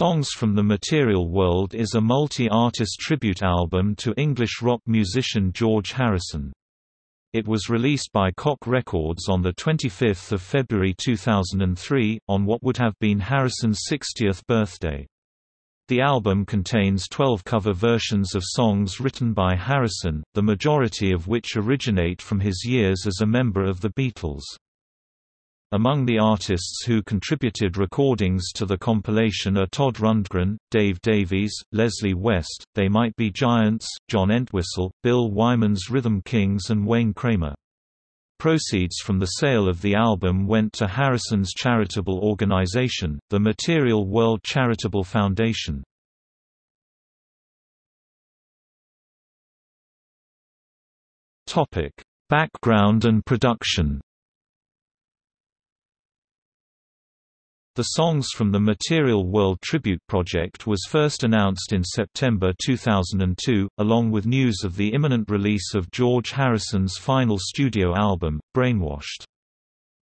Songs from the Material World is a multi-artist tribute album to English rock musician George Harrison. It was released by Koch Records on 25 February 2003, on what would have been Harrison's 60th birthday. The album contains 12 cover versions of songs written by Harrison, the majority of which originate from his years as a member of the Beatles. Among the artists who contributed recordings to the compilation are Todd Rundgren, Dave Davies, Leslie West, They Might Be Giants, John Entwistle, Bill Wyman's Rhythm Kings and Wayne Kramer. Proceeds from the sale of the album went to Harrison's charitable organization, the Material World Charitable Foundation. Background and production The Songs from the Material World Tribute Project was first announced in September 2002, along with news of the imminent release of George Harrison's final studio album, Brainwashed.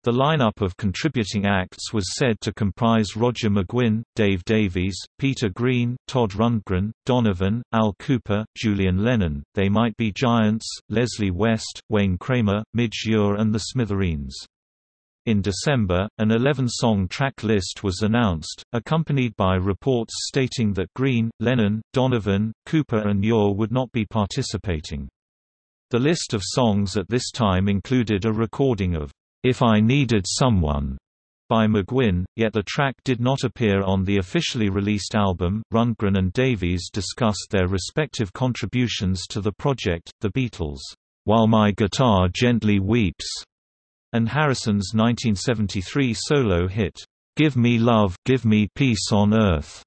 The lineup of contributing acts was said to comprise Roger McGuinn, Dave Davies, Peter Green, Todd Rundgren, Donovan, Al Kooper, Julian Lennon, They Might Be Giants, Leslie West, Wayne Kramer, Midge Ure and The Smithereens. In December, an 11-song track list was announced, accompanied by reports stating that Green, Lennon, Donovan, Kooper and Ure would not be participating. The list of songs at this time included a recording of, "'If I Needed Someone' by McGuinn, yet the track did not appear on the officially released album. Rundgren and Davies discussed their respective contributions to the project, The Beatles, While My Guitar Gently Weeps, and Harrison's 1973 solo hit, "'Give Me Love, Give Me Peace on Earth'".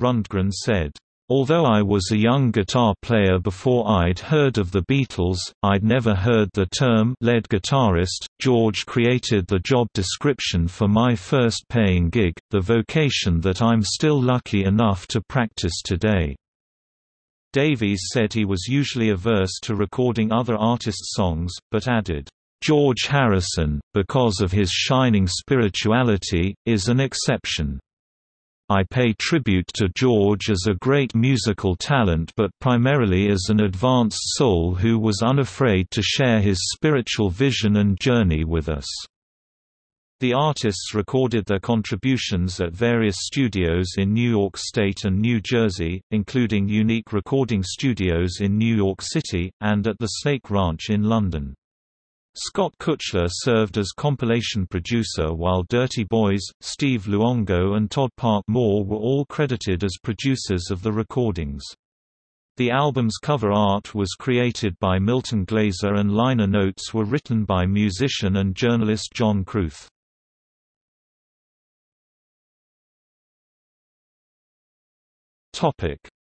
Rundgren said, Although I was a young guitar player before I'd heard of the Beatles, I'd never heard the term lead guitarist. George created the job description for my first paying gig, the vocation that I'm still lucky enough to practice today. Davies said he was usually averse to recording other artists' songs, but added, George Harrison, because of his shining spirituality, is an exception. I pay tribute to George as a great musical talent but primarily as an advanced soul who was unafraid to share his spiritual vision and journey with us. The artists recorded their contributions at various studios in New York State and New Jersey, including Unique Recording Studios in New York City, and at the Snake Ranch in London. Scott Kuchler served as compilation producer while Dirty Boys, Steve Luongo and Todd Park Mohr were all credited as producers of the recordings. The album's cover art was created by Milton Glaser and liner notes were written by musician and journalist John Kruth.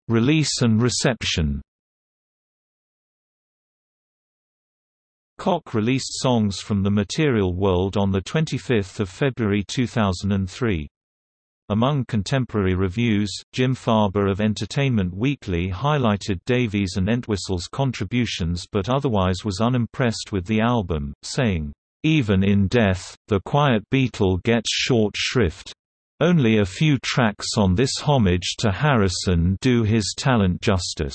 Release and reception Koch released songs from the Material World on 25 February 2003. Among contemporary reviews, Jim Farber of Entertainment Weekly highlighted Davies and Entwistle's contributions but otherwise was unimpressed with the album, saying, "...even in death, the Quiet Beatle gets short shrift. Only a few tracks on this homage to Harrison do his talent justice."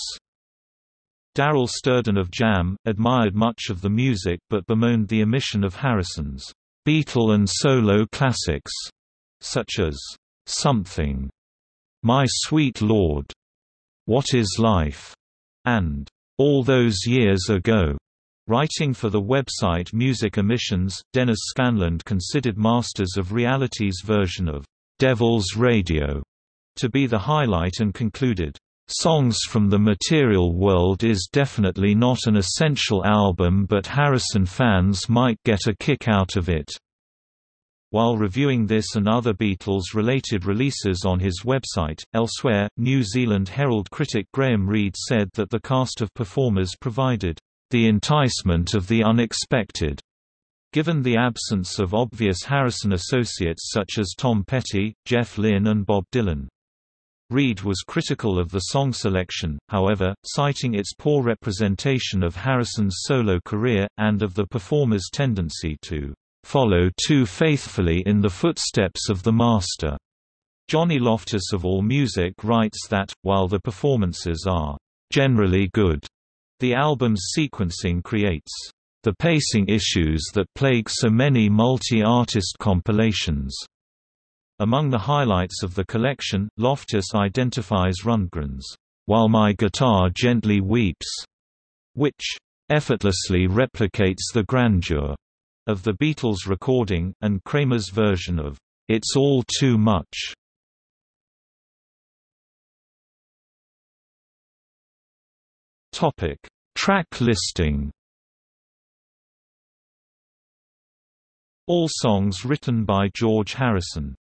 Darryl Sterdan of Jam, admired much of the music but bemoaned the omission of Harrison's Beatle and solo classics, such as Something, My Sweet Lord, What Is Life, and All Those Years Ago. Writing for the website Music Emissions, Dennis Scanland considered Masters of Reality's version of Devil's Radio to be the highlight and concluded, Songs from the Material World is definitely not an essential album but Harrison fans might get a kick out of it. While reviewing this and other Beatles-related releases on his website, elsewhere, New Zealand Herald critic Graham Reid said that the cast of performers provided, "...the enticement of the unexpected." Given the absence of obvious Harrison associates such as Tom Petty, Jeff Lynne and Bob Dylan. Reid was critical of the song selection, however, citing its poor representation of Harrison's solo career, and of the performer's tendency to "...follow too faithfully in the footsteps of the master." Johnny Loftus of AllMusic writes that, while the performances are generally good, the album's sequencing creates the pacing issues that plague so many multi-artist compilations. Among the highlights of the collection, Loftus identifies Rundgren's While My Guitar Gently Weeps, which effortlessly replicates the grandeur of the Beatles recording, and Kramer's version of It's All Too Much. Topic: Track listing. All songs written by George Harrison.